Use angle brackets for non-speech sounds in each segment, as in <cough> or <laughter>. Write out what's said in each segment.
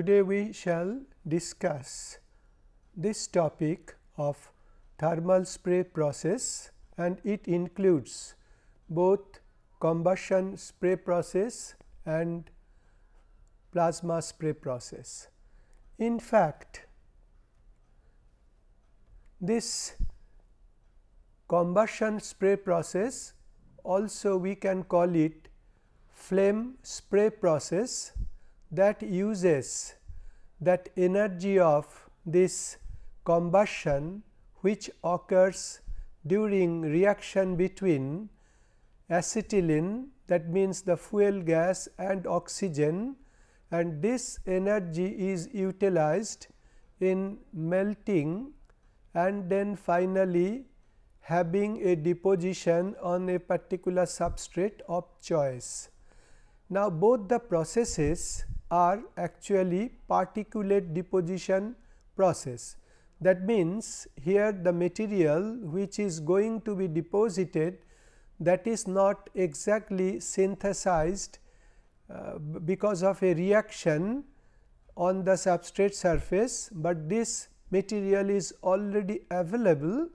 Today, we shall discuss this topic of thermal spray process and it includes both combustion spray process and plasma spray process. In fact, this combustion spray process also we can call it flame spray process that uses that energy of this combustion which occurs during reaction between acetylene that means the fuel gas and oxygen and this energy is utilized in melting and then finally, having a deposition on a particular substrate of choice. Now, both the processes are actually particulate deposition process. That means, here the material which is going to be deposited that is not exactly synthesized uh, because of a reaction on the substrate surface, but this material is already available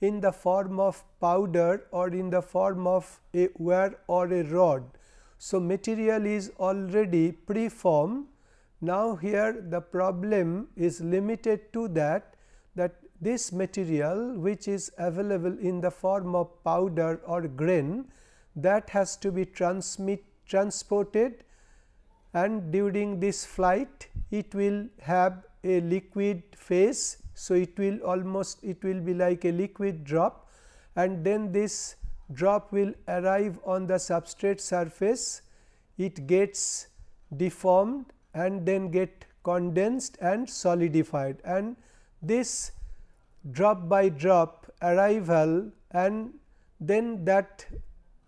in the form of powder or in the form of a wire or a rod. So, material is already preformed. Now, here the problem is limited to that that this material which is available in the form of powder or grain that has to be transmit transported and during this flight it will have a liquid phase. So, it will almost it will be like a liquid drop and then this drop will arrive on the substrate surface, it gets deformed and then get condensed and solidified and this drop by drop arrival and then that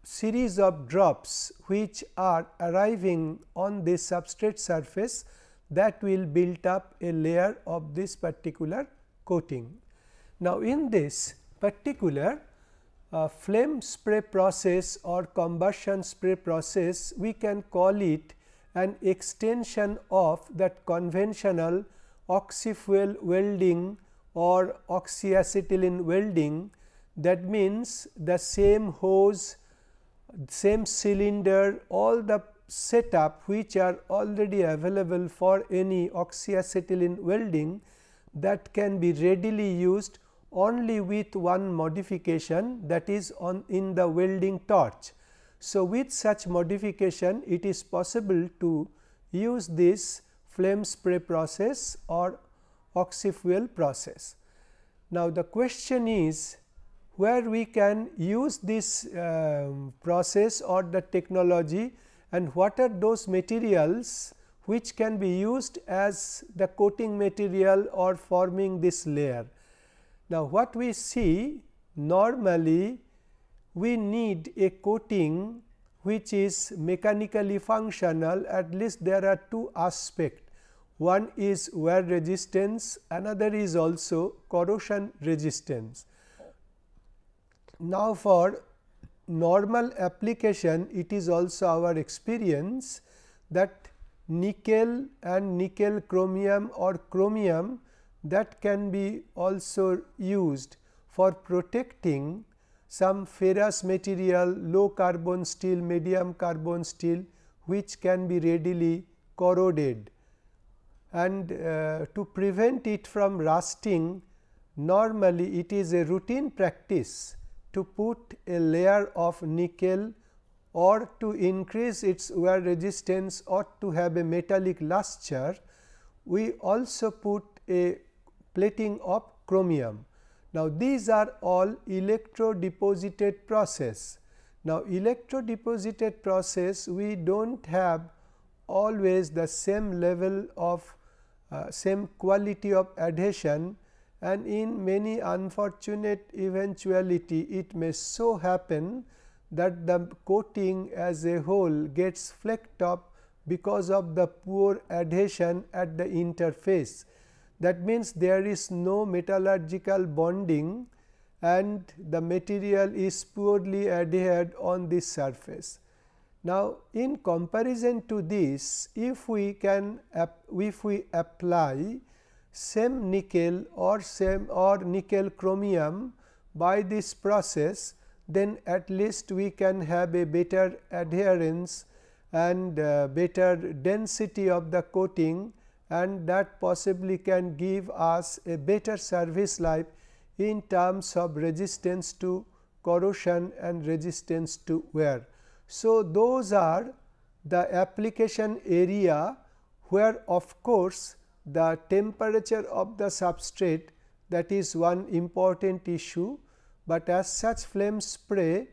series of drops which are arriving on this substrate surface that will build up a layer of this particular coating. Now, in this particular uh, flame spray process or combustion spray process, we can call it an extension of that conventional oxyfuel welding or oxyacetylene welding. That means, the same hose, same cylinder, all the setup which are already available for any oxyacetylene welding that can be readily used only with one modification that is on in the welding torch. So, with such modification it is possible to use this flame spray process or oxyfuel process. Now, the question is where we can use this uh, process or the technology and what are those materials which can be used as the coating material or forming this layer. Now, what we see normally we need a coating which is mechanically functional at least there are two aspects. One is wear resistance, another is also corrosion resistance. Now, for normal application it is also our experience that nickel and nickel chromium or chromium that can be also used for protecting some ferrous material, low carbon steel, medium carbon steel which can be readily corroded. And uh, to prevent it from rusting normally it is a routine practice to put a layer of nickel or to increase its wear resistance or to have a metallic luster, we also put a plating of chromium. Now, these are all electro deposited process. Now, electro deposited process we do not have always the same level of uh, same quality of adhesion and in many unfortunate eventuality it may so happen that the coating as a whole gets flecked up because of the poor adhesion at the interface. That means, there is no metallurgical bonding and the material is poorly adhered on this surface. Now, in comparison to this if we can if we apply same nickel or same or nickel chromium by this process then at least we can have a better adherence and uh, better density of the coating and that possibly can give us a better service life in terms of resistance to corrosion and resistance to wear. So, those are the application area where of course, the temperature of the substrate that is one important issue, but as such flame spray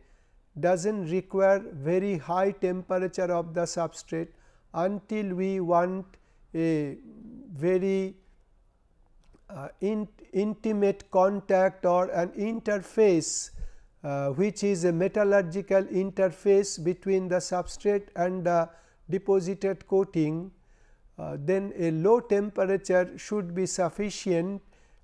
does not require very high temperature of the substrate until we want a very uh, in, intimate contact or an interface uh, which is a metallurgical interface between the substrate and the deposited coating, uh, then a low temperature should be sufficient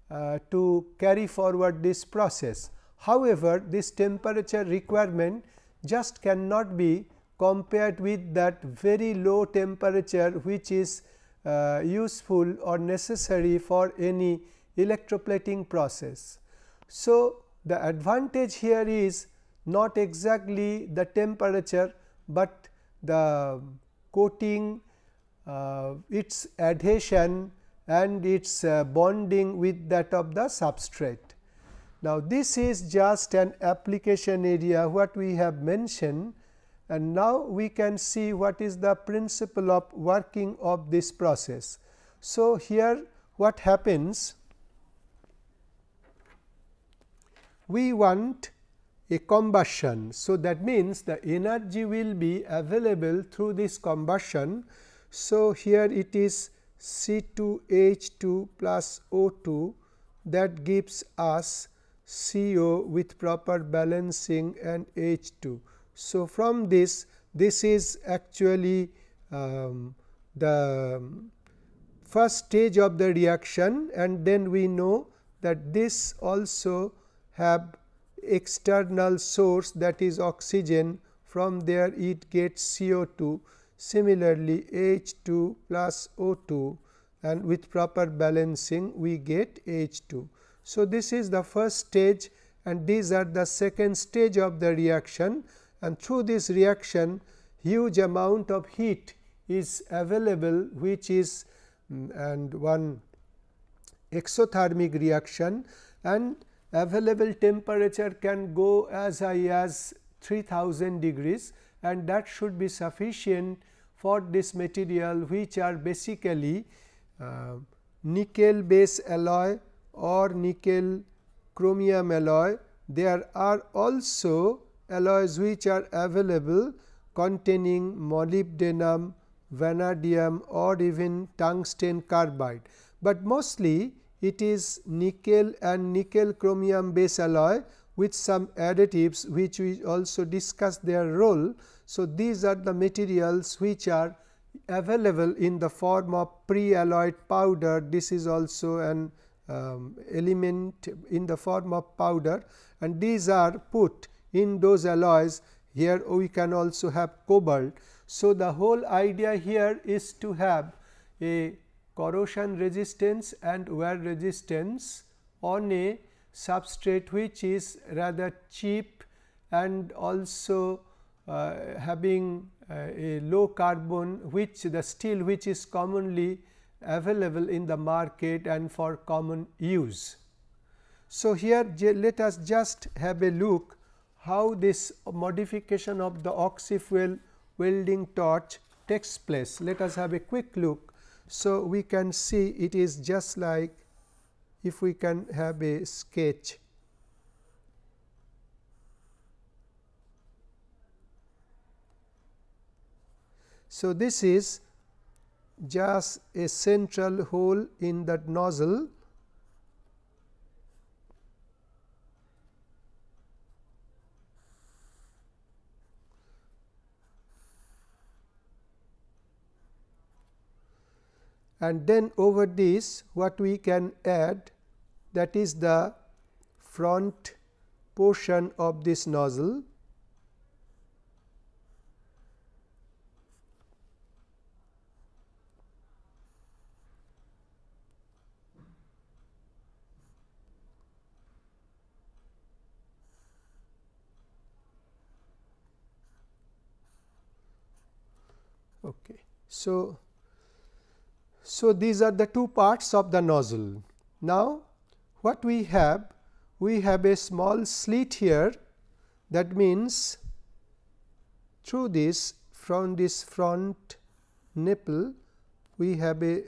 uh, to carry forward this process. However, this temperature requirement just cannot be compared with that very low temperature which is uh, useful or necessary for any electroplating process. So, the advantage here is not exactly the temperature, but the coating uh, its adhesion and its uh, bonding with that of the substrate. Now, this is just an application area what we have mentioned and now we can see what is the principle of working of this process. So, here what happens we want a combustion. So, that means the energy will be available through this combustion. So, here it is C 2 H 2 plus O 2 that gives us CO with proper balancing and H 2. So, from this this is actually um, the first stage of the reaction and then we know that this also have external source that is oxygen from there it gets CO2 similarly H 2 plus O 2 and with proper balancing we get H 2. So, this is the first stage and these are the second stage of the reaction and through this reaction huge amount of heat is available which is um, and one exothermic reaction and available temperature can go as high as 3000 degrees and that should be sufficient for this material which are basically uh, nickel base alloy or nickel chromium alloy. There are also alloys which are available containing molybdenum, vanadium or even tungsten carbide, but mostly it is nickel and nickel chromium base alloy with some additives which we also discuss their role. So, these are the materials which are available in the form of pre-alloyed powder. This is also an um, element in the form of powder and these are put in those alloys. Here we can also have cobalt. So, the whole idea here is to have a corrosion resistance and wear resistance on a substrate which is rather cheap and also uh, having uh, a low carbon which the steel which is commonly available in the market and for common use. So, here let us just have a look how this modification of the oxyfuel welding torch takes place. Let us have a quick look so, we can see it is just like if we can have a sketch. So, this is just a central hole in that nozzle and then over this what we can add that is the front portion of this nozzle Okay. So, so these are the two parts of the nozzle. Now, what we have? We have a small slit here that means through this from this front nipple we have a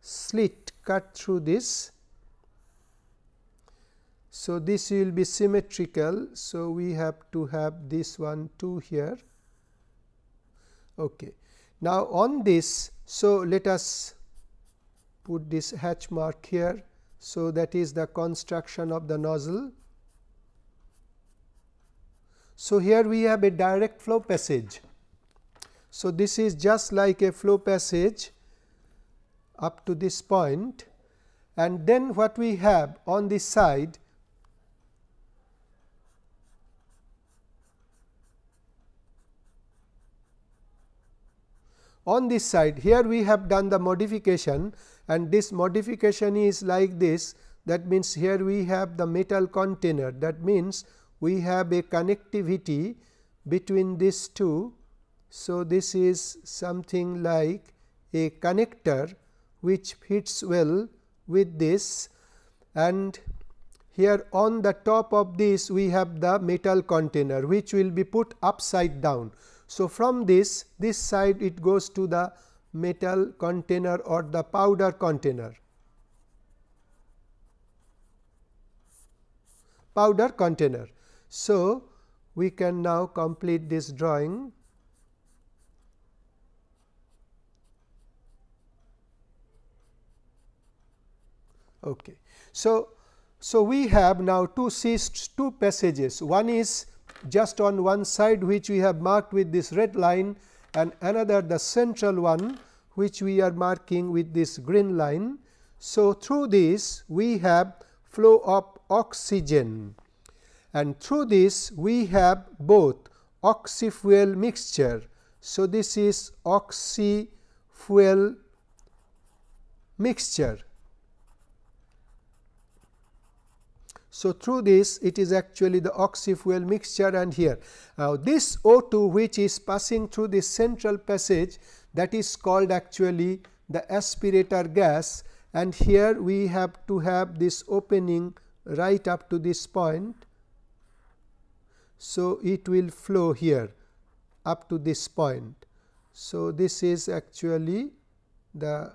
slit cut through this. So, this will be symmetrical. So, we have to have this one too here. Okay. Now, on this, so let us put this hatch mark here. So, that is the construction of the nozzle. So, here we have a direct flow passage. So, this is just like a flow passage up to this point and then what we have on this side on this side here we have done the modification and this modification is like this that means here we have the metal container that means we have a connectivity between these two. So, this is something like a connector which fits well with this and here on the top of this we have the metal container which will be put upside down. So, from this this side it goes to the metal container or the powder container. powder container. So, we can now complete this drawing Okay. So, so we have now two seized two passages one is just on one side which we have marked with this red line and another the central one which we are marking with this green line. So, through this we have flow of oxygen and through this we have both oxy-fuel mixture. So, this is oxy-fuel mixture So, through this it is actually the oxy fuel mixture and here. Now, this O2 which is passing through this central passage that is called actually the aspirator gas and here we have to have this opening right up to this point. So, it will flow here up to this point. So, this is actually the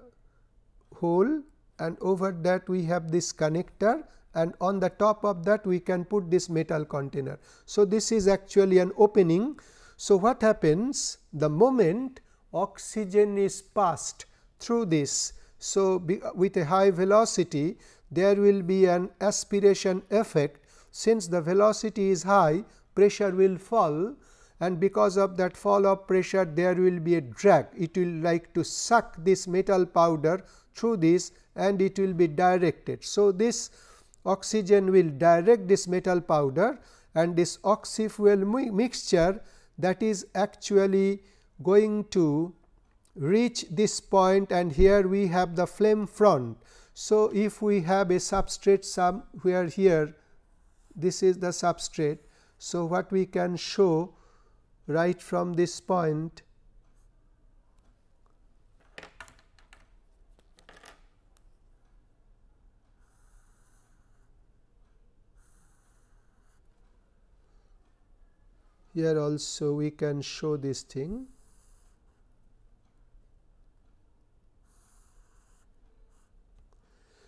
hole and over that we have this connector and on the top of that we can put this metal container. So, this is actually an opening. So, what happens the moment oxygen is passed through this. So, with a high velocity there will be an aspiration effect since the velocity is high pressure will fall and because of that fall of pressure there will be a drag it will like to suck this metal powder through this and it will be directed. So, this oxygen will direct this metal powder and this oxy fuel mixture that is actually going to reach this point and here we have the flame front. So, if we have a substrate somewhere here this is the substrate. So, what we can show right from this point here also we can show this thing.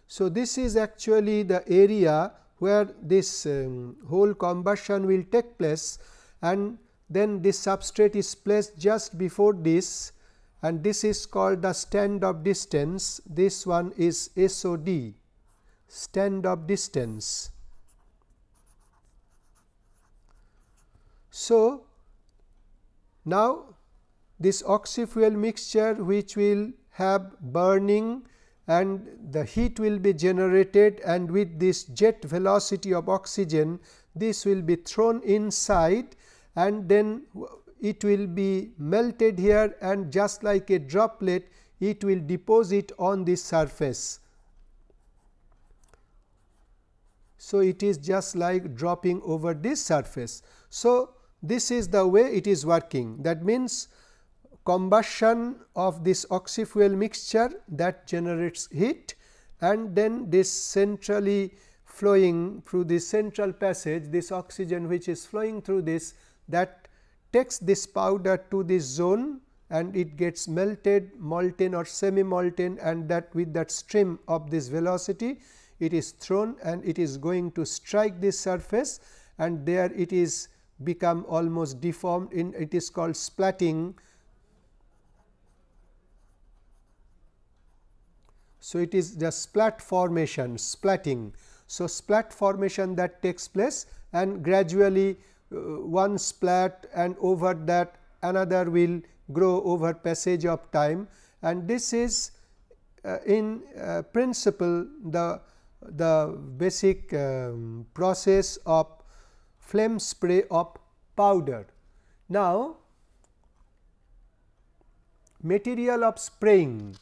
So, this is actually the area where this um, whole combustion will take place and then this substrate is placed just before this and this is called the stand-off distance. This one is SOD stand-off distance. So, now this oxy fuel mixture which will have burning and the heat will be generated and with this jet velocity of oxygen this will be thrown inside and then it will be melted here and just like a droplet it will deposit on this surface. So, it is just like dropping over this surface. So, this is the way it is working. That means combustion of this oxyfuel mixture that generates heat and then this centrally flowing through this central passage this oxygen which is flowing through this that takes this powder to this zone and it gets melted molten or semi molten and that with that stream of this velocity it is thrown and it is going to strike this surface and there it is become almost deformed in it is called splatting. So, it is the splat formation splatting. So, splat formation that takes place and gradually uh, one splat and over that another will grow over passage of time and this is uh, in uh, principle the the basic um, process of flame spray of powder. Now, material of spraying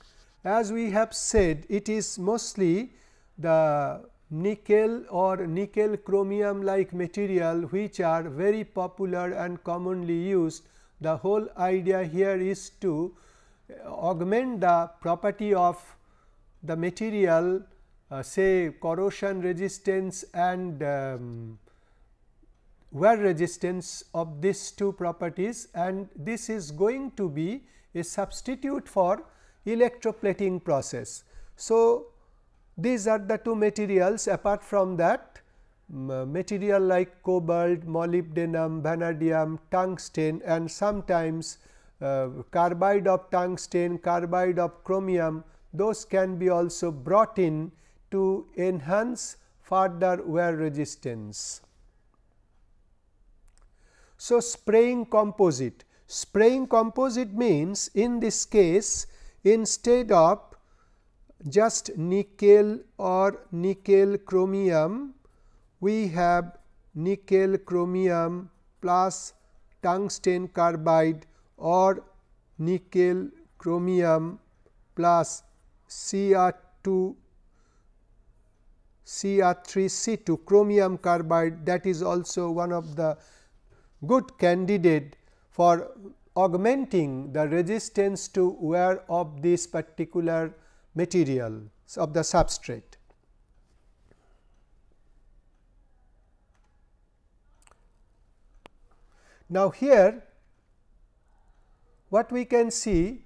as we have said it is mostly the nickel or nickel chromium like material which are very popular and commonly used. The whole idea here is to augment the property of the material uh, say corrosion resistance and um, wear resistance of these two properties and this is going to be a substitute for electroplating process. So, these are the two materials apart from that material like cobalt, molybdenum, vanadium, tungsten and sometimes uh, carbide of tungsten, carbide of chromium those can be also brought in to enhance further wear resistance. So, spraying composite. Spraying composite means in this case instead of just nickel or nickel chromium, we have nickel chromium plus tungsten carbide or nickel chromium plus Cr2 Cr3C2 chromium carbide that is also one of the good candidate for augmenting the resistance to wear of this particular material of the substrate. Now, here what we can see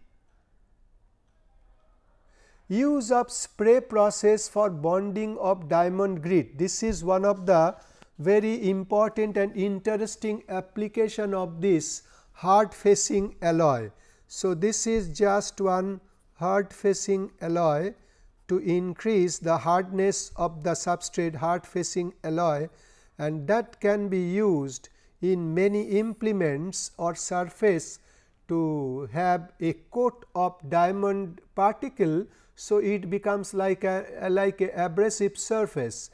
use of spray process for bonding of diamond grit. This is one of the very important and interesting application of this hard facing alloy. So, this is just one hard facing alloy to increase the hardness of the substrate hard facing alloy and that can be used in many implements or surface to have a coat of diamond particle so, it becomes like a like a abrasive surface.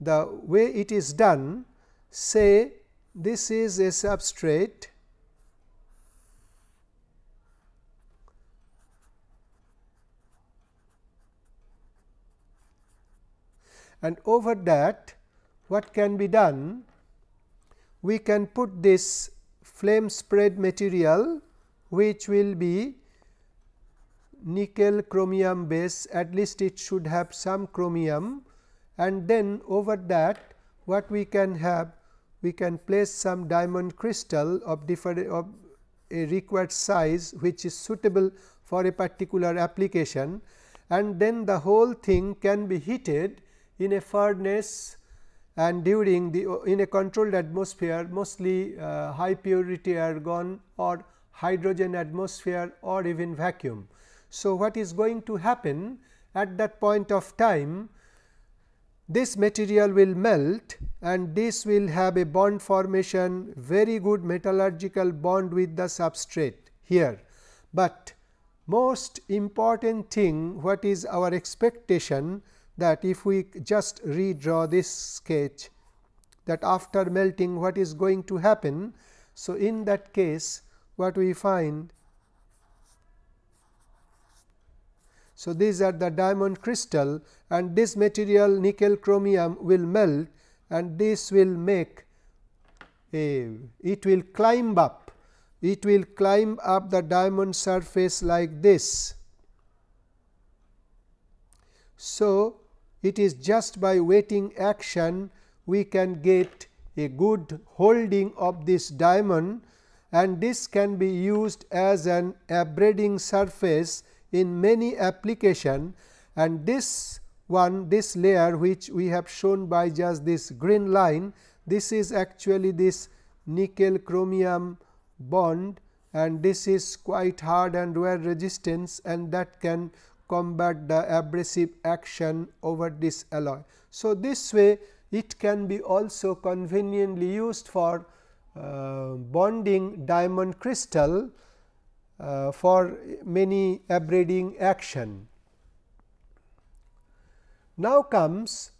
The way it is done say this is a substrate and over that what can be done? We can put this flame spread material which will be nickel chromium base at least it should have some chromium and then over that what we can have we can place some diamond crystal of different of a required size which is suitable for a particular application and then the whole thing can be heated in a furnace and during the in a controlled atmosphere mostly uh, high purity argon or hydrogen atmosphere or even vacuum. So, what is going to happen at that point of time this material will melt and this will have a bond formation very good metallurgical bond with the substrate here. But most important thing what is our expectation that if we just redraw this sketch that after melting what is going to happen. So, in that case what we find So, these are the diamond crystal and this material nickel chromium will melt and this will make a it will climb up it will climb up the diamond surface like this. So, it is just by wetting action we can get a good holding of this diamond and this can be used as an abrading surface in many application and this one this layer which we have shown by just this green line this is actually this nickel chromium bond and this is quite hard and wear resistance and that can combat the abrasive action over this alloy. So, this way it can be also conveniently used for uh, bonding diamond crystal uh, for many abrading action. Now comes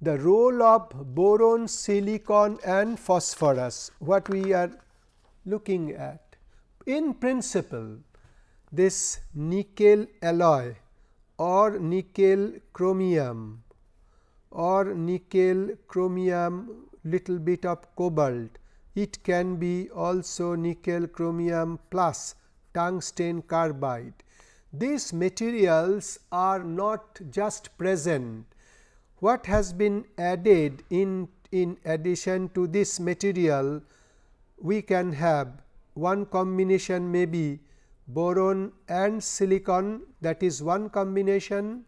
the role of boron, silicon and phosphorus what we are looking at. In principle this nickel alloy or nickel chromium or nickel chromium little bit of cobalt it can be also nickel chromium plus tungsten carbide. These materials are not just present. What has been added in, in addition to this material, we can have one combination may be boron and silicon that is one combination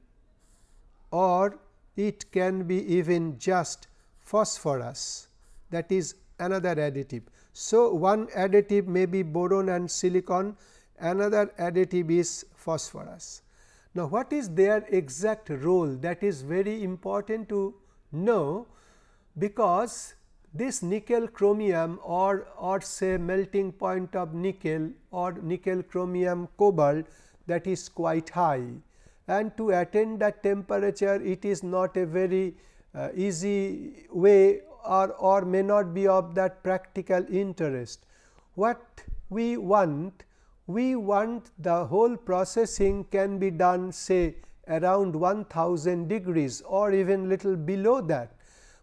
or it can be even just phosphorus that is another additive. So, one additive may be boron and silicon, another additive is phosphorus. Now, what is their exact role that is very important to know, because this nickel chromium or, or say melting point of nickel or nickel chromium cobalt that is quite high and to attain that temperature it is not a very uh, easy way or, or may not be of that practical interest. What we want? We want the whole processing can be done say around 1000 degrees or even little below that.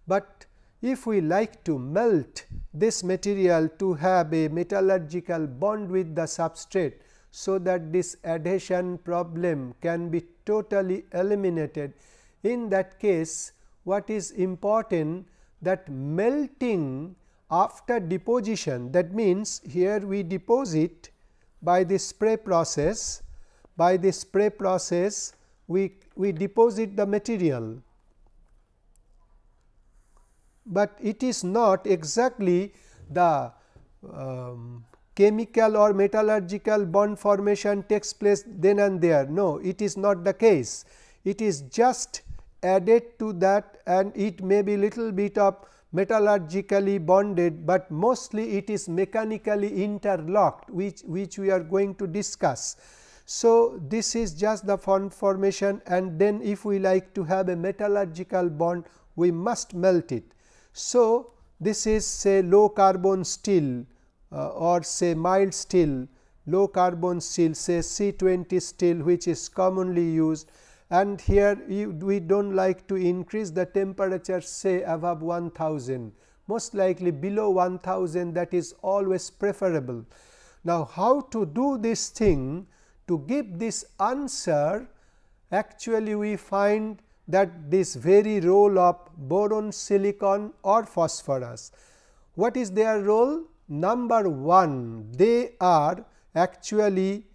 But if we like to melt this material to have a metallurgical bond with the substrate, so that this adhesion problem can be totally eliminated. In that case, what is important that melting after deposition that means, here we deposit by the spray process by the spray process we, we deposit the material, but it is not exactly the um, chemical or metallurgical bond formation takes place then and there. No, it is not the case. It is just added to that and it may be little bit of metallurgically bonded, but mostly it is mechanically interlocked which, which we are going to discuss. So, this is just the formation and then if we like to have a metallurgical bond we must melt it. So, this is say low carbon steel uh, or say mild steel, low carbon steel say C20 steel which is commonly used and here you, we do not like to increase the temperature say above 1000 most likely below 1000 that is always preferable. Now, how to do this thing to give this answer actually we find that this very role of boron silicon or phosphorus. What is their role? Number 1 they are actually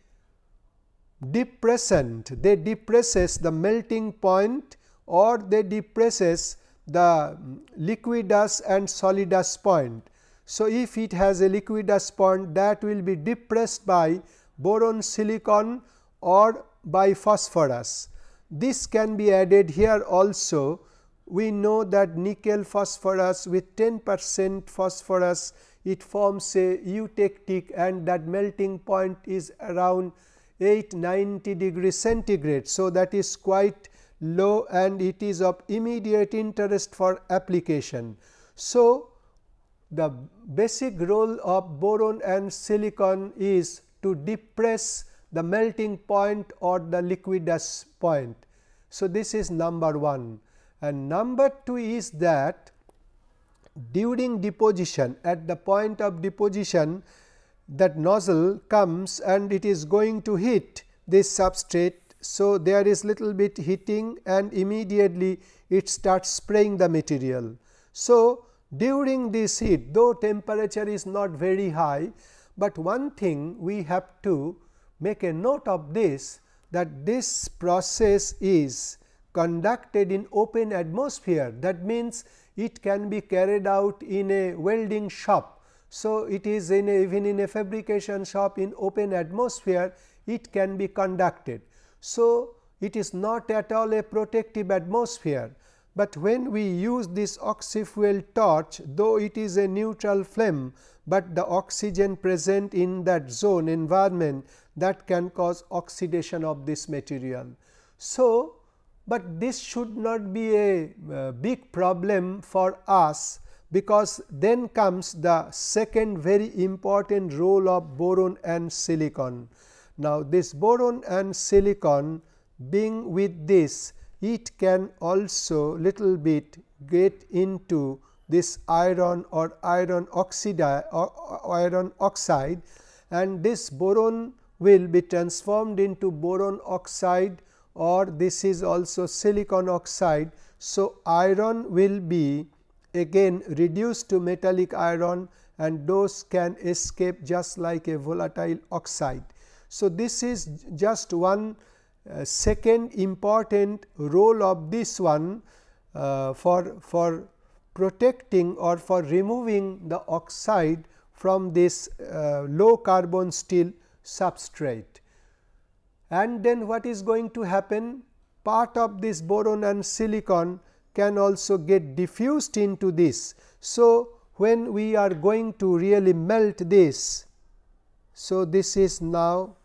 depressant, they depresses the melting point or they depresses the liquidus and solidus point. So, if it has a liquidus point that will be depressed by boron silicon or by phosphorus. This can be added here also. We know that nickel phosphorus with 10 percent phosphorus it forms a eutectic and that melting point is around 890 degree centigrade. So, that is quite low and it is of immediate interest for application. So, the basic role of boron and silicon is to depress the melting point or the liquidus point. So, this is number 1 and number 2 is that during deposition at the point of deposition that nozzle comes and it is going to hit this substrate. So, there is little bit heating and immediately it starts spraying the material. So, during this heat though temperature is not very high, but one thing we have to make a note of this that this process is conducted in open atmosphere that means it can be carried out in a welding shop. So, it is in a, even in a fabrication shop in open atmosphere it can be conducted. So, it is not at all a protective atmosphere, but when we use this oxyfuel torch though it is a neutral flame, but the oxygen present in that zone environment that can cause oxidation of this material. So, but this should not be a uh, big problem for us because then comes the second very important role of boron and silicon. Now, this boron and silicon being with this it can also little bit get into this iron or iron oxide or iron oxide and this boron will be transformed into boron oxide or this is also silicon oxide. So, iron will be again reduced to metallic iron and those can escape just like a volatile oxide. So, this is just one uh, second important role of this one uh, for, for protecting or for removing the oxide from this uh, low carbon steel substrate and then what is going to happen part of this boron and silicon can also get diffused into this. So, when we are going to really melt this. So, this is now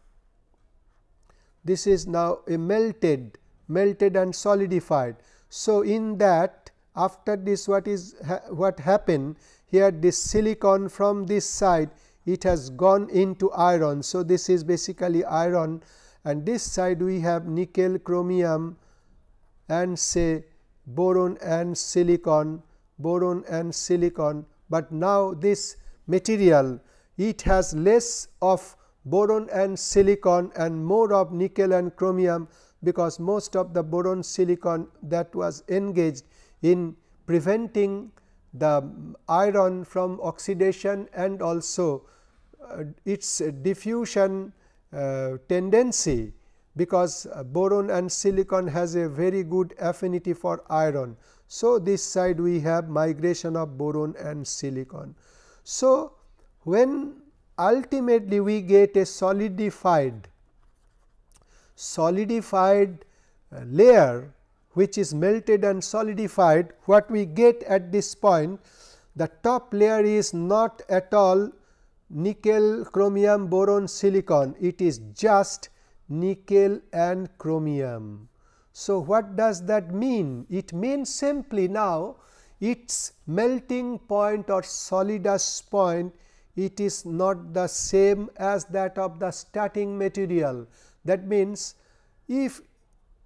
this is now a melted melted and solidified. So, in that after this what is ha what happened here this silicon from this side it has gone into iron. So, this is basically iron and this side we have nickel chromium and say boron and silicon boron and silicon, but now this material it has less of boron and silicon and more of nickel and chromium because most of the boron silicon that was engaged in preventing the iron from oxidation and also uh, its diffusion uh, tendency because uh, boron and silicon has a very good affinity for iron. So, this side we have migration of boron and silicon. So, when ultimately we get a solidified solidified uh, layer which is melted and solidified what we get at this point the top layer is not at all nickel, chromium, boron, silicon, it is just nickel and chromium. So, what does that mean? It means simply now its melting point or solidus point it is not the same as that of the starting material. That means, if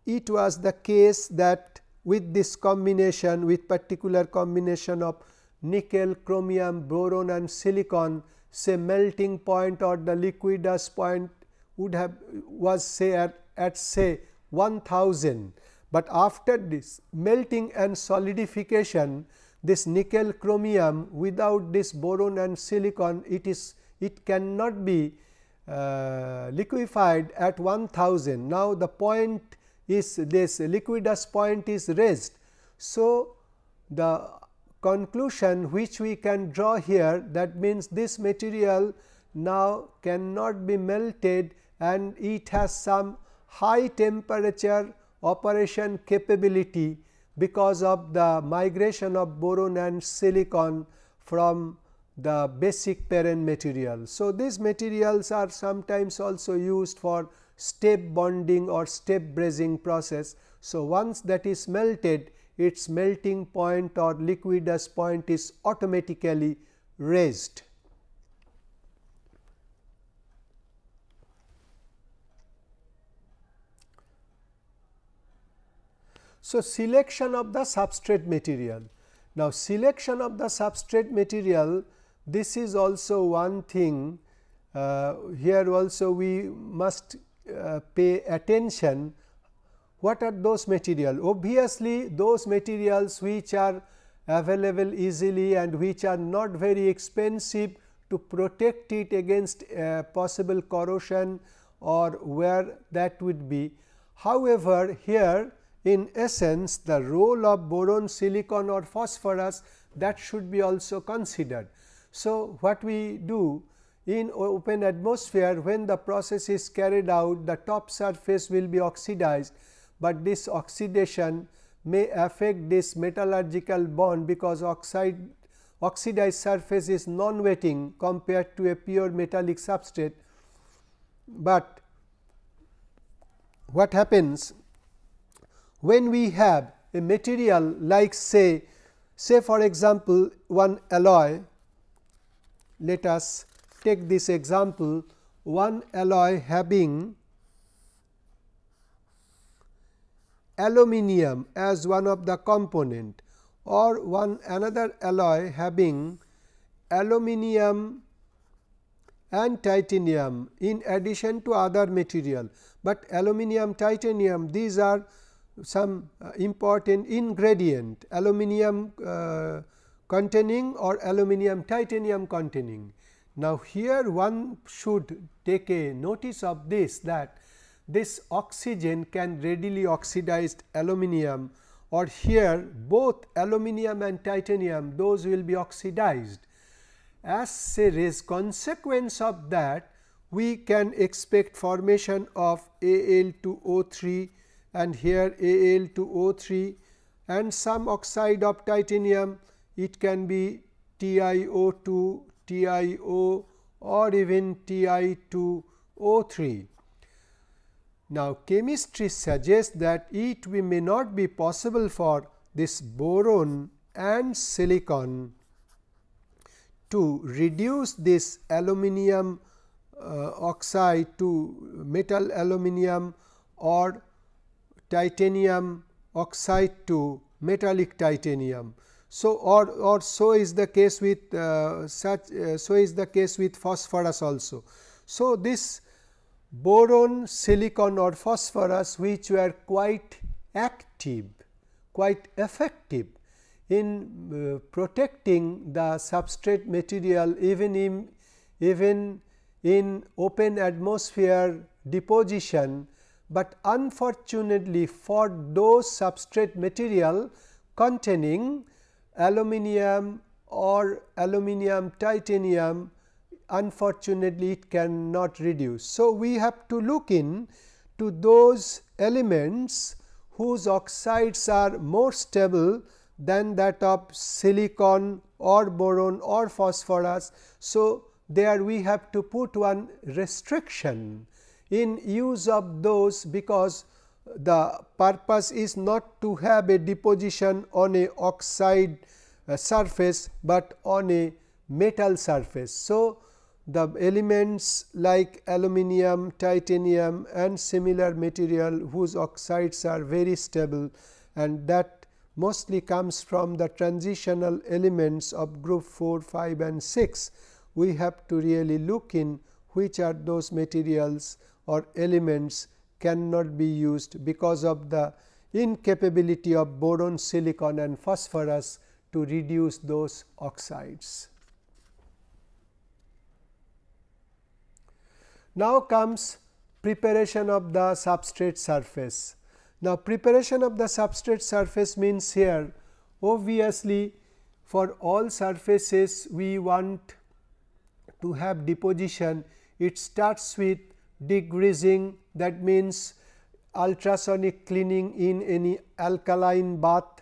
it was the case that with this combination with particular combination of nickel, chromium, boron and silicon say melting point or the liquidus point would have was say at, at say 1000, but after this melting and solidification this nickel chromium without this boron and silicon it is it cannot be uh, liquefied at 1000. Now, the point is this liquidus point is raised. So, the conclusion which we can draw here that means this material now cannot be melted and it has some high temperature operation capability because of the migration of boron and silicon from the basic parent material. So, these materials are sometimes also used for step bonding or step brazing process. So, once that is melted its melting point or liquidus point is automatically raised. So, selection of the substrate material. Now, selection of the substrate material this is also one thing uh, here also we must uh, pay attention what are those material obviously those materials which are available easily and which are not very expensive to protect it against uh, possible corrosion or where that would be. However, here in essence the role of boron, silicon or phosphorus that should be also considered. So, what we do in open atmosphere when the process is carried out the top surface will be oxidized, but this oxidation may affect this metallurgical bond because oxide oxidized surface is non-wetting compared to a pure metallic substrate. But what happens when we have a material like say say for example, one alloy let us take this example one alloy having aluminium as one of the component or one another alloy having aluminium and titanium in addition to other material, but aluminium titanium these are some uh, important ingredient aluminium uh, containing or aluminium titanium containing. Now, here one should take a notice of this that this oxygen can readily oxidized aluminium or here both aluminium and titanium those will be oxidized. As a consequence of that we can expect formation of Al2O3 and here Al2O3 and some oxide of titanium it can be TiO2, TiO or even Ti2O3. Now, chemistry suggests that it may not be possible for this boron and silicon to reduce this aluminum uh, oxide to metal aluminum or titanium oxide to metallic titanium. So, or, or so is the case with uh, such uh, so is the case with phosphorus also. So, this boron, silicon or phosphorus which were quite active, quite effective in uh, protecting the substrate material even in even in open atmosphere deposition, but unfortunately for those substrate material containing aluminum or aluminum titanium unfortunately it cannot reduce. So, we have to look in to those elements whose oxides are more stable than that of silicon or boron or phosphorus. So, there we have to put one restriction in use of those because the purpose is not to have a deposition on a oxide uh, surface, but on a metal surface. So, the elements like aluminum, titanium and similar material whose oxides are very stable and that mostly comes from the transitional elements of group 4, 5 and 6. We have to really look in which are those materials or elements cannot be used because of the incapability of boron, silicon and phosphorus to reduce those oxides. Now comes preparation of the substrate surface. Now, preparation of the substrate surface means here obviously for all surfaces we want to have deposition it starts with degreasing that means ultrasonic cleaning in any alkaline bath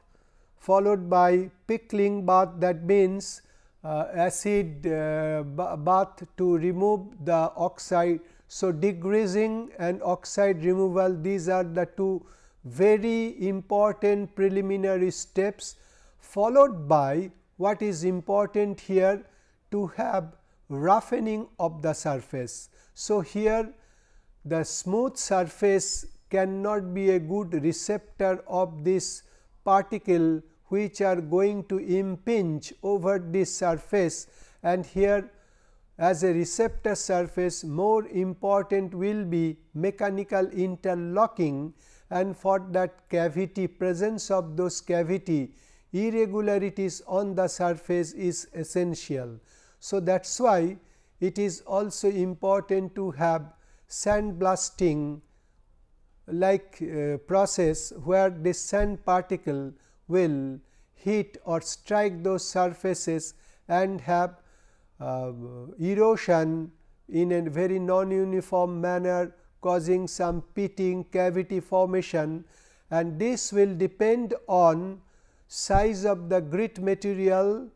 followed by pickling bath that means uh, acid uh, bath to remove the oxide. So, degreasing and oxide removal these are the two very important preliminary steps followed by what is important here to have roughening of the surface. So, here the smooth surface cannot be a good receptor of this particle which are going to impinge over this surface and here as a receptor surface more important will be mechanical interlocking and for that cavity presence of those cavity irregularities on the surface is essential. So, that is why it is also important to have sandblasting like uh, process where this sand particle will hit or strike those surfaces and have uh, erosion in a very non-uniform manner causing some pitting cavity formation. And this will depend on size of the grit material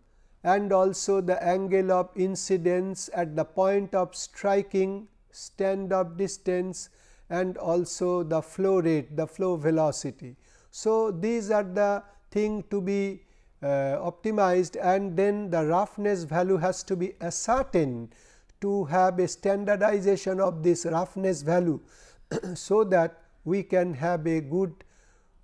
and also the angle of incidence at the point of striking stand-off distance and also the flow rate the flow velocity. So, these are the thing to be uh, optimized and then the roughness value has to be ascertained to have a standardization of this roughness value. <clears throat> so, that we can have a good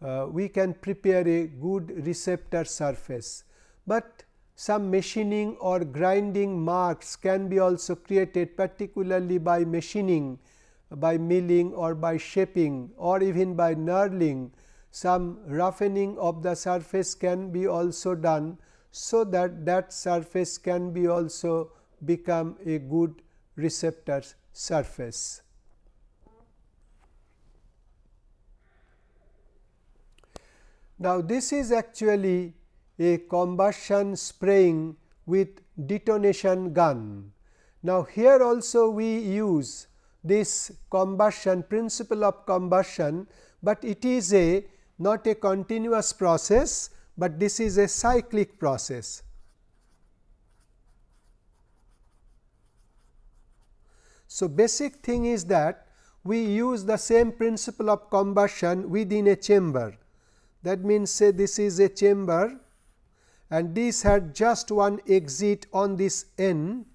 uh, we can prepare a good receptor surface, but some machining or grinding marks can be also created particularly by machining by milling or by shaping or even by knurling some roughening of the surface can be also done. So, that that surface can be also become a good receptor surface. Now, this is actually a combustion spraying with detonation gun. Now, here also we use this combustion principle of combustion, but it is a not a continuous process, but this is a cyclic process. So, basic thing is that we use the same principle of combustion within a chamber. That means, say this is a chamber and this had just one exit on this end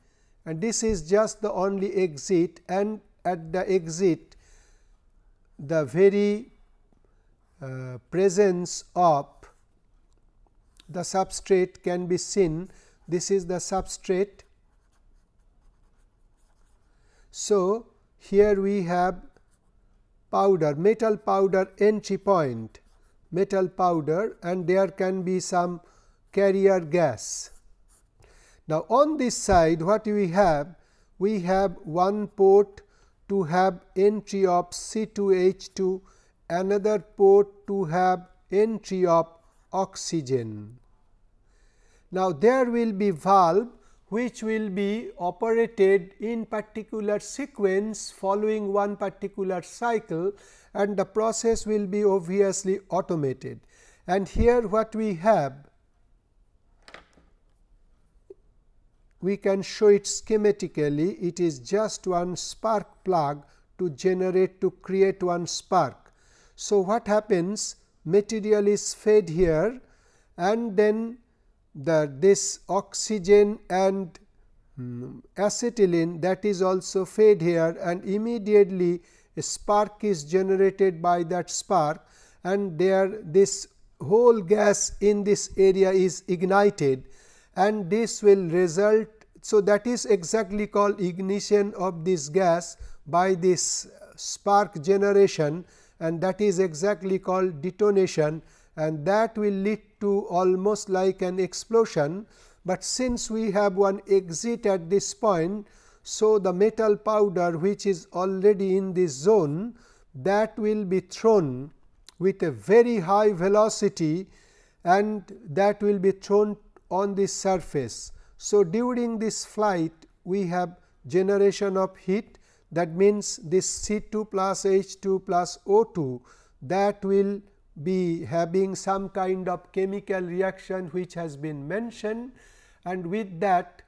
and this is just the only exit. And at the exit the very uh, presence of the substrate can be seen. This is the substrate. So, here we have powder metal powder entry point. Metal powder and there can be some carrier gas. Now, on this side what we have? We have one port to have entry of C2H2, another port to have entry of oxygen. Now, there will be valve which will be operated in particular sequence following one particular cycle and the process will be obviously automated. And here what we have we can show it schematically. It is just one spark plug to generate to create one spark. So, what happens? Material is fed here and then the this oxygen and um, acetylene that is also fed here and immediately a spark is generated by that spark and there this whole gas in this area is ignited and this will result. So, that is exactly called ignition of this gas by this uh, spark generation and that is exactly called detonation and that will lead to almost like an explosion, but since we have one exit at this point. So, the metal powder which is already in this zone that will be thrown with a very high velocity and that will be thrown on this surface. So, during this flight we have generation of heat. That means, this C 2 plus H 2 plus O 2 that will be having some kind of chemical reaction which has been mentioned. And with that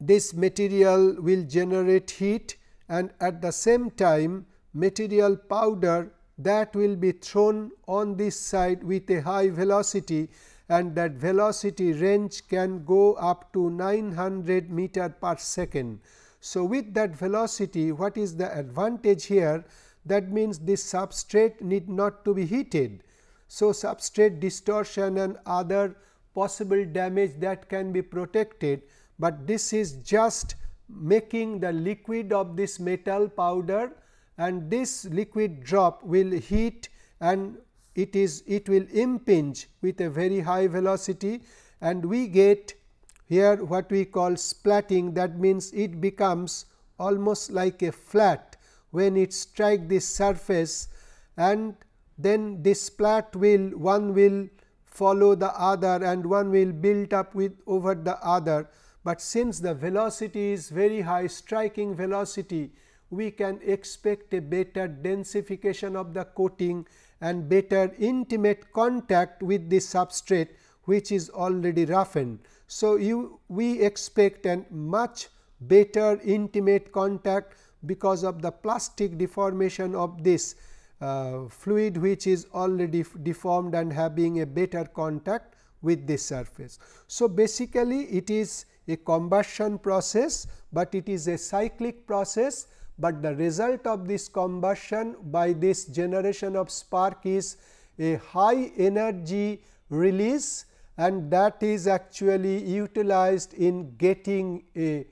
this material will generate heat. And at the same time material powder that will be thrown on this side with a high velocity and that velocity range can go up to 900 meter per second. So, with that velocity what is the advantage here that means this substrate need not to be heated. So, substrate distortion and other possible damage that can be protected, but this is just making the liquid of this metal powder and this liquid drop will heat and it is it will impinge with a very high velocity and we get here what we call splatting. That means it becomes almost like a flat when it strike this surface and then this splat will one will follow the other and one will build up with over the other, but since the velocity is very high striking velocity we can expect a better densification of the coating and better intimate contact with the substrate which is already roughened. So, you we expect a much better intimate contact because of the plastic deformation of this uh, fluid which is already deformed and having a better contact with this surface. So, basically it is a combustion process, but it is a cyclic process, but the result of this combustion by this generation of spark is a high energy release and that is actually utilized in getting a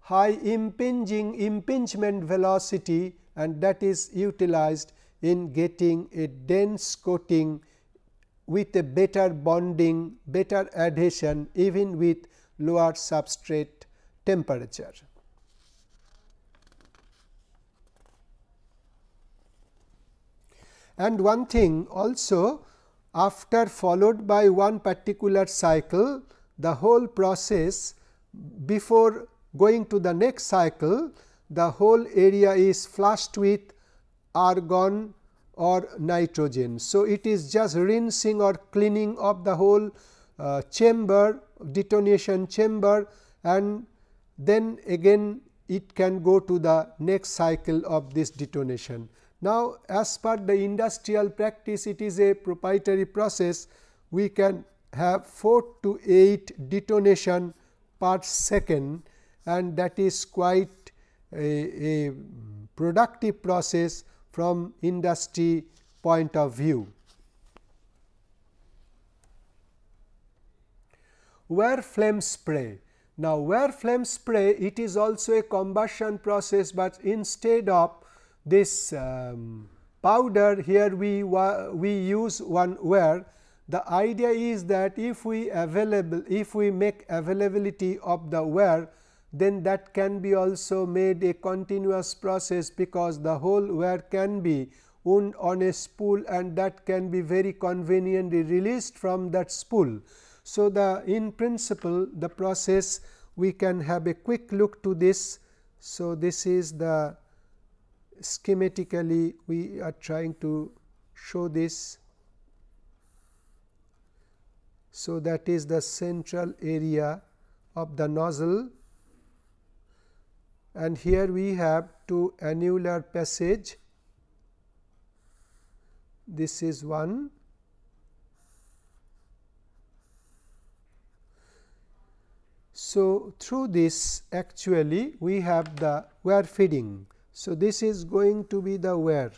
high impinging impingement velocity and that is utilized in getting a dense coating with a better bonding, better adhesion even with lower substrate temperature. And one thing also after followed by one particular cycle, the whole process before going to the next cycle, the whole area is flushed with argon or nitrogen. So, it is just rinsing or cleaning of the whole uh, chamber detonation chamber and then again it can go to the next cycle of this detonation. Now, as per the industrial practice it is a proprietary process we can have 4 to 8 detonation per second and that is quite a, a productive process from industry point of view. Wire flame spray. Now, Wire flame spray it is also a combustion process, but instead of this um, powder here we we use one wire. The idea is that if we available if we make availability of the wire then that can be also made a continuous process because the whole wire can be wound on a spool and that can be very conveniently released from that spool. So, the in principle the process we can have a quick look to this. So, this is the schematically we are trying to show this. So, that is the central area of the nozzle and here we have two annular passage this is one So, through this actually we have the wire feeding. So, this is going to be the wire.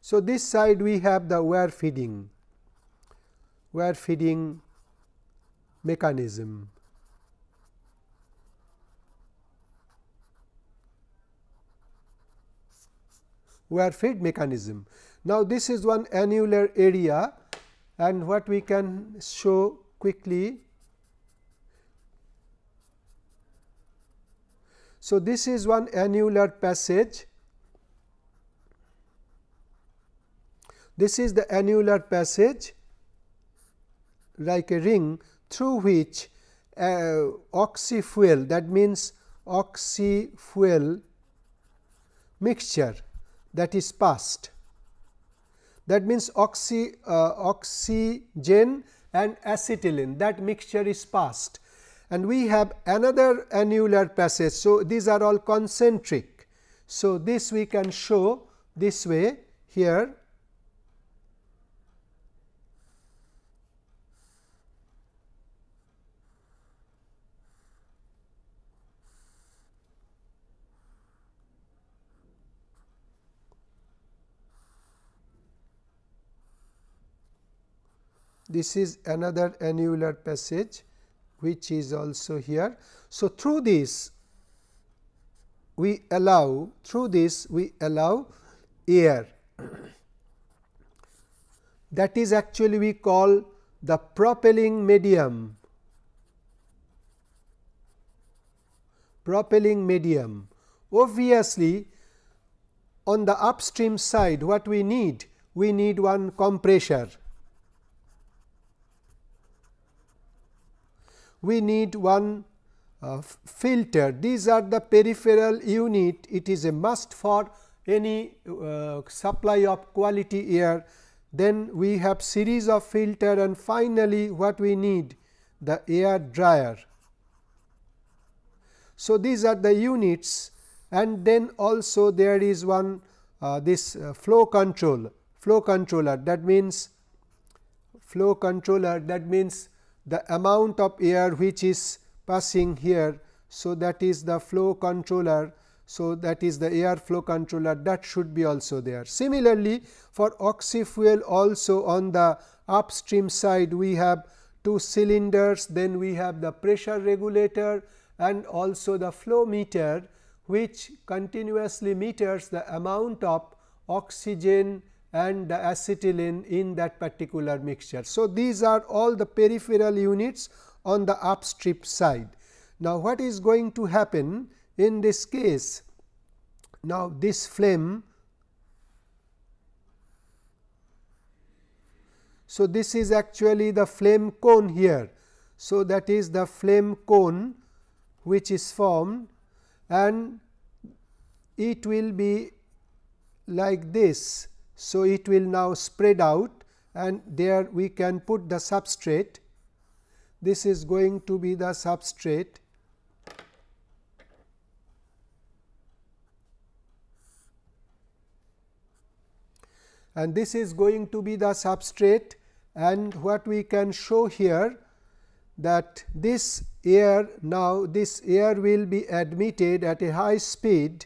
So, this side we have the wire feeding wire feeding mechanism. wire feed mechanism. Now, this is one annular area and what we can show quickly. So, this is one annular passage. This is the annular passage like a ring through which uh, oxy fuel that means oxy fuel mixture that is passed. That means oxy, uh, oxygen and acetylene that mixture is passed and we have another annular passage. So, these are all concentric. So, this we can show this way here this is another annular passage which is also here. So, through this we allow through this we allow air <clears throat> that is actually we call the propelling medium propelling medium. Obviously, on the upstream side what we need? We need one compressor. We need one uh, filter. These are the peripheral unit. It is a must for any uh, supply of quality air. Then we have series of filter and finally, what we need? The air dryer. So, these are the units and then also there is one uh, this uh, flow control flow controller that means flow controller that means the amount of air which is passing here. So, that is the flow controller. So, that is the air flow controller that should be also there. Similarly, for oxy fuel also on the upstream side we have two cylinders then we have the pressure regulator and also the flow meter which continuously meters the amount of oxygen and the acetylene in that particular mixture. So, these are all the peripheral units on the upstream side. Now, what is going to happen in this case? Now, this flame So, this is actually the flame cone here. So, that is the flame cone which is formed and it will be like this. So, it will now spread out and there we can put the substrate. This is going to be the substrate. And this is going to be the substrate. And what we can show here that this air now this air will be admitted at a high speed.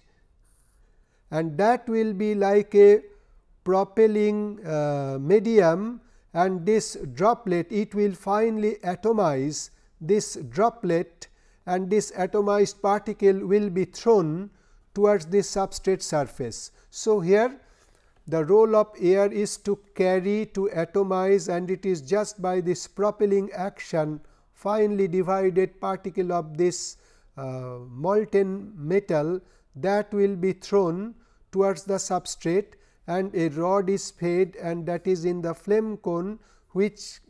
And that will be like a propelling uh, medium and this droplet it will finally atomize this droplet and this atomized particle will be thrown towards this substrate surface. So, here the role of air is to carry to atomize and it is just by this propelling action finely divided particle of this uh, molten metal that will be thrown towards the substrate and a rod is fed and that is in the flame cone which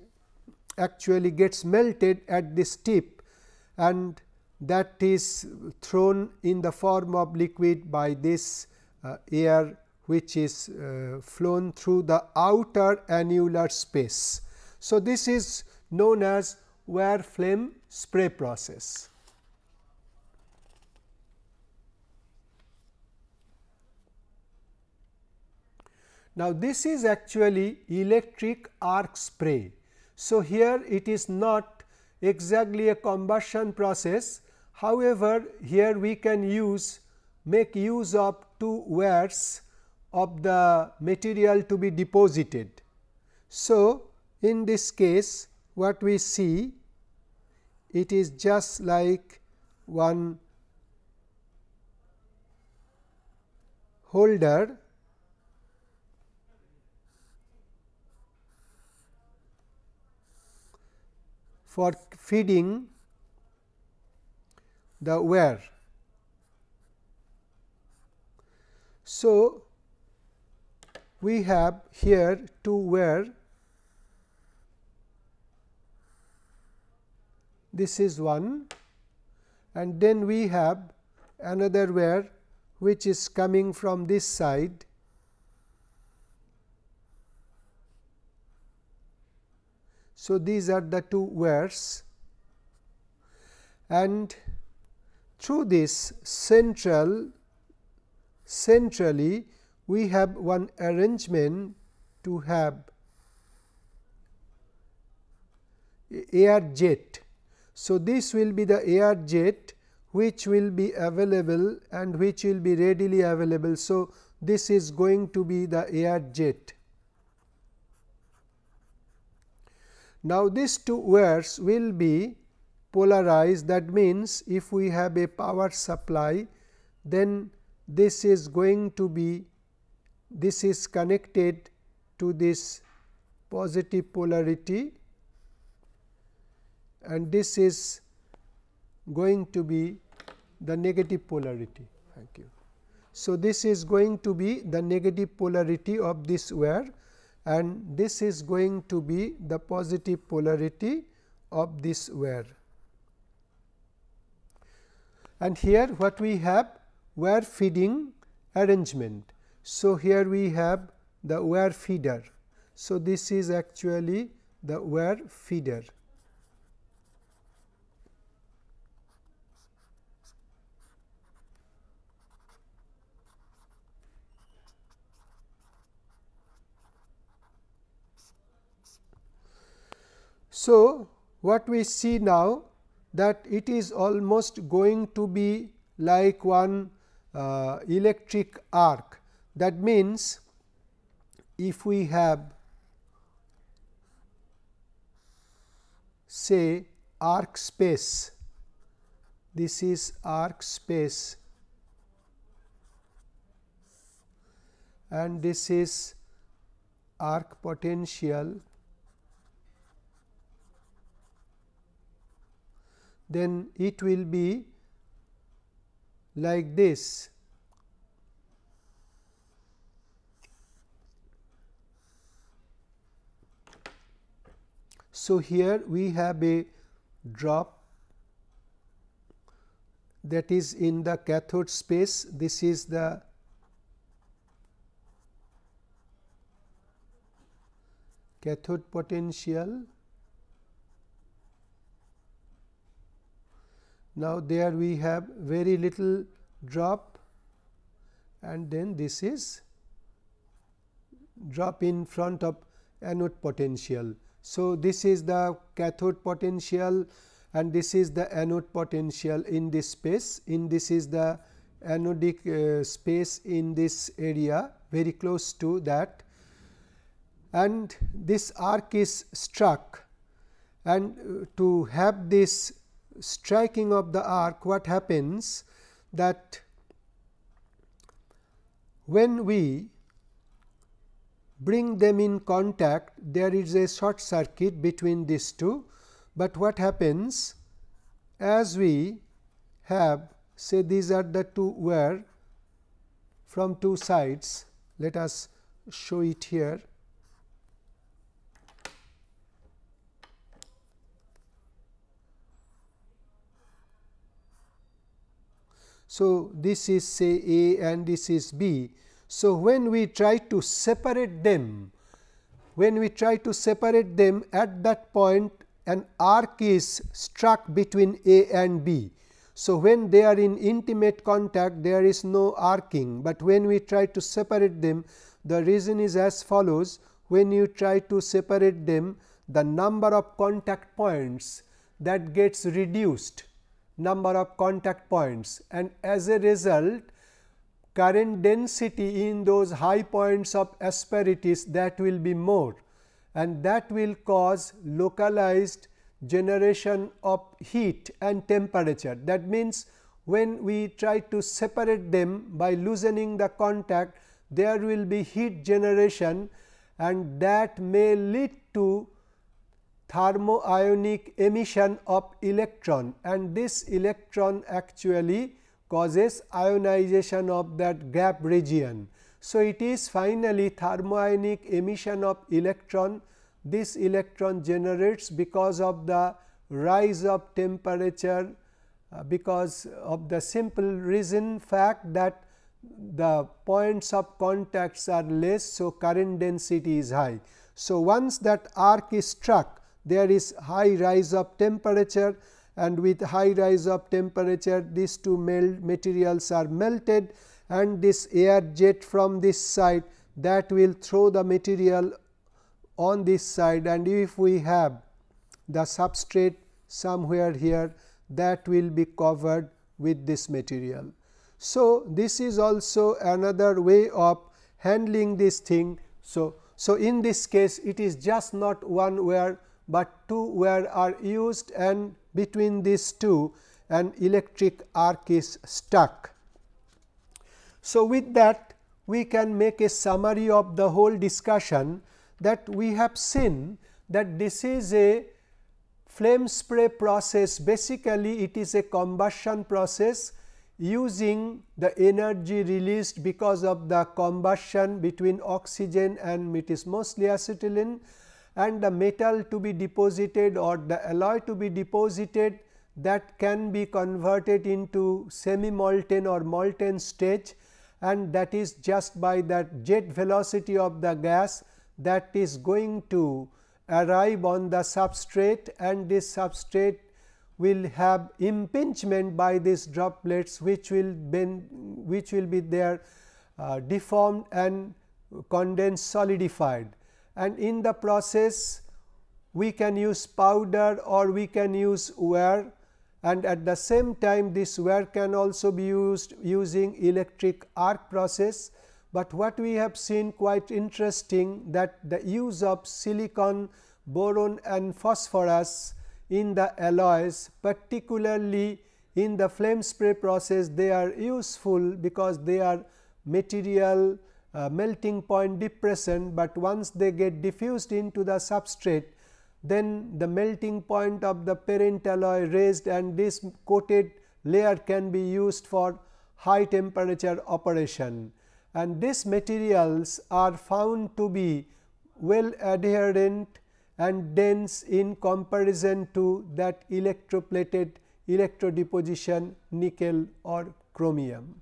actually gets melted at this tip and that is thrown in the form of liquid by this uh, air which is uh, flown through the outer annular space. So, this is known as wire flame spray process. Now, this is actually electric arc spray. So, here it is not exactly a combustion process. However, here we can use make use of two wires of the material to be deposited. So, in this case what we see it is just like one holder for feeding the wire. So, we have here two wire this is one. And then we have another wire which is coming from this side So, these are the two wires and through this central centrally we have one arrangement to have air jet. So, this will be the air jet which will be available and which will be readily available. So, this is going to be the air jet. Now, these two wires will be polarized that means, if we have a power supply then this is going to be this is connected to this positive polarity and this is going to be the negative polarity. Thank you. So, this is going to be the negative polarity of this wire and this is going to be the positive polarity of this wire. And here what we have wire feeding arrangement. So, here we have the wire feeder. So, this is actually the wire feeder. So, what we see now that it is almost going to be like one uh, electric arc. That means, if we have say arc space, this is arc space and this is arc potential then it will be like this. So, here we have a drop that is in the cathode space. This is the cathode potential Now, there we have very little drop and then this is drop in front of anode potential. So, this is the cathode potential and this is the anode potential in this space. In this is the anodic uh, space in this area very close to that. And this arc is struck. And uh, to have this striking of the arc what happens? That when we bring them in contact there is a short circuit between these two, but what happens? As we have say these are the two wire from two sides. Let us show it here So, this is say A and this is B. So, when we try to separate them, when we try to separate them at that point an arc is struck between A and B. So, when they are in intimate contact there is no arcing, but when we try to separate them the reason is as follows when you try to separate them the number of contact points that gets reduced number of contact points and as a result current density in those high points of asperities that will be more and that will cause localized generation of heat and temperature. That means, when we try to separate them by loosening the contact there will be heat generation and that may lead to thermoionic emission of electron and this electron actually causes ionization of that gap region. So, it is finally thermoionic emission of electron this electron generates because of the rise of temperature uh, because of the simple reason fact that the points of contacts are less. So, current density is high. So, once that arc is struck there is high rise of temperature and with high rise of temperature these two melt materials are melted and this air jet from this side that will throw the material on this side and if we have the substrate somewhere here that will be covered with this material. So, this is also another way of handling this thing. So, so in this case it is just not one wire but two wire are used and between these two an electric arc is stuck. So, with that we can make a summary of the whole discussion that we have seen that this is a flame spray process basically it is a combustion process using the energy released because of the combustion between oxygen and it is mostly acetylene and the metal to be deposited or the alloy to be deposited that can be converted into semi molten or molten stage and that is just by that jet velocity of the gas that is going to arrive on the substrate and this substrate will have impingement by these droplets which will bend which will be there uh, deformed and condensed solidified and in the process we can use powder or we can use wire and at the same time this wire can also be used using electric arc process. But what we have seen quite interesting that the use of silicon, boron and phosphorus in the alloys particularly in the flame spray process they are useful because they are material uh, melting point depression, but once they get diffused into the substrate then the melting point of the parent alloy raised and this coated layer can be used for high temperature operation. And these materials are found to be well adherent and dense in comparison to that electroplated electrodeposition nickel or chromium.